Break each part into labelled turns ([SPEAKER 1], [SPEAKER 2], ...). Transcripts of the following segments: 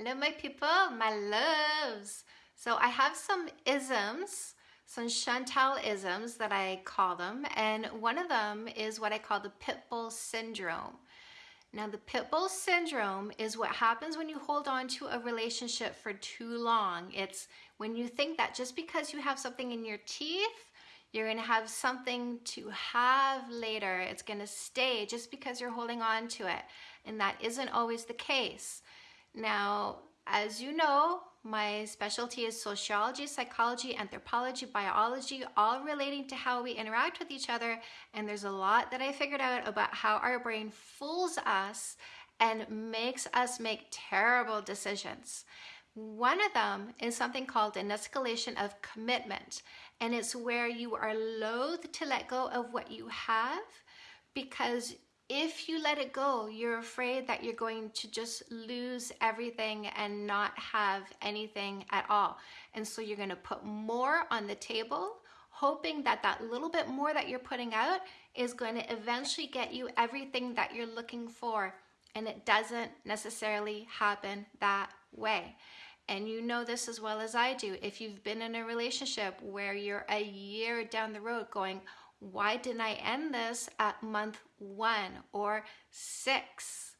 [SPEAKER 1] Hello, my people, my loves. So I have some isms, some Chantal isms that I call them, and one of them is what I call the pit bull syndrome. Now, the pit bull syndrome is what happens when you hold on to a relationship for too long. It's when you think that just because you have something in your teeth, you're going to have something to have later. It's going to stay just because you're holding on to it. And that isn't always the case. Now, as you know, my specialty is sociology, psychology, anthropology, biology, all relating to how we interact with each other. And there's a lot that I figured out about how our brain fools us and makes us make terrible decisions. One of them is something called an escalation of commitment. And it's where you are loath to let go of what you have because if you let it go, you're afraid that you're going to just lose everything and not have anything at all. And so you're going to put more on the table, hoping that that little bit more that you're putting out is going to eventually get you everything that you're looking for. And it doesn't necessarily happen that way. And you know this as well as I do. If you've been in a relationship where you're a year down the road going, why didn't I end this at month one or six?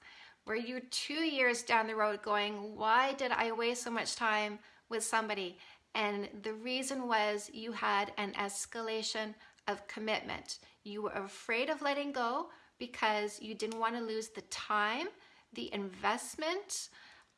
[SPEAKER 1] Were you two years down the road going, why did I waste so much time with somebody? And the reason was you had an escalation of commitment. You were afraid of letting go because you didn't want to lose the time, the investment,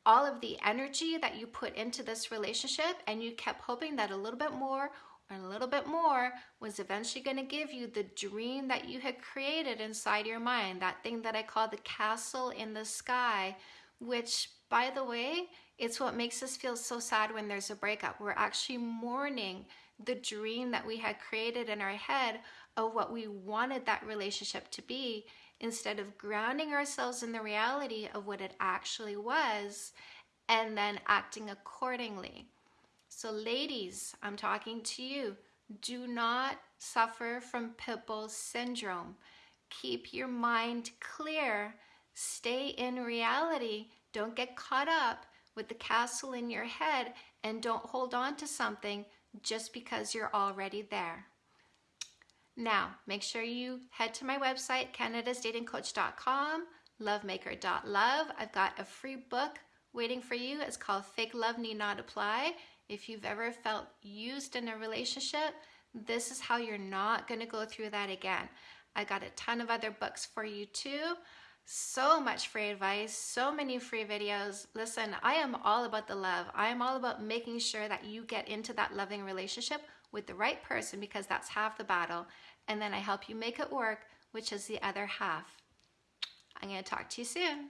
[SPEAKER 1] all of the energy that you put into this relationship, and you kept hoping that a little bit more and a little bit more was eventually going to give you the dream that you had created inside your mind, that thing that I call the castle in the sky, which, by the way, it's what makes us feel so sad when there's a breakup. We're actually mourning the dream that we had created in our head of what we wanted that relationship to be instead of grounding ourselves in the reality of what it actually was and then acting accordingly. So ladies, I'm talking to you. Do not suffer from pit bull syndrome. Keep your mind clear. Stay in reality. Don't get caught up with the castle in your head and don't hold on to something just because you're already there. Now, make sure you head to my website, canadasdatingcoach.com, lovemaker.love. I've got a free book waiting for you. It's called Fake Love Need Not Apply. If you've ever felt used in a relationship, this is how you're not going to go through that again. I got a ton of other books for you too. So much free advice, so many free videos. Listen, I am all about the love. I am all about making sure that you get into that loving relationship with the right person because that's half the battle. And then I help you make it work, which is the other half. I'm going to talk to you soon.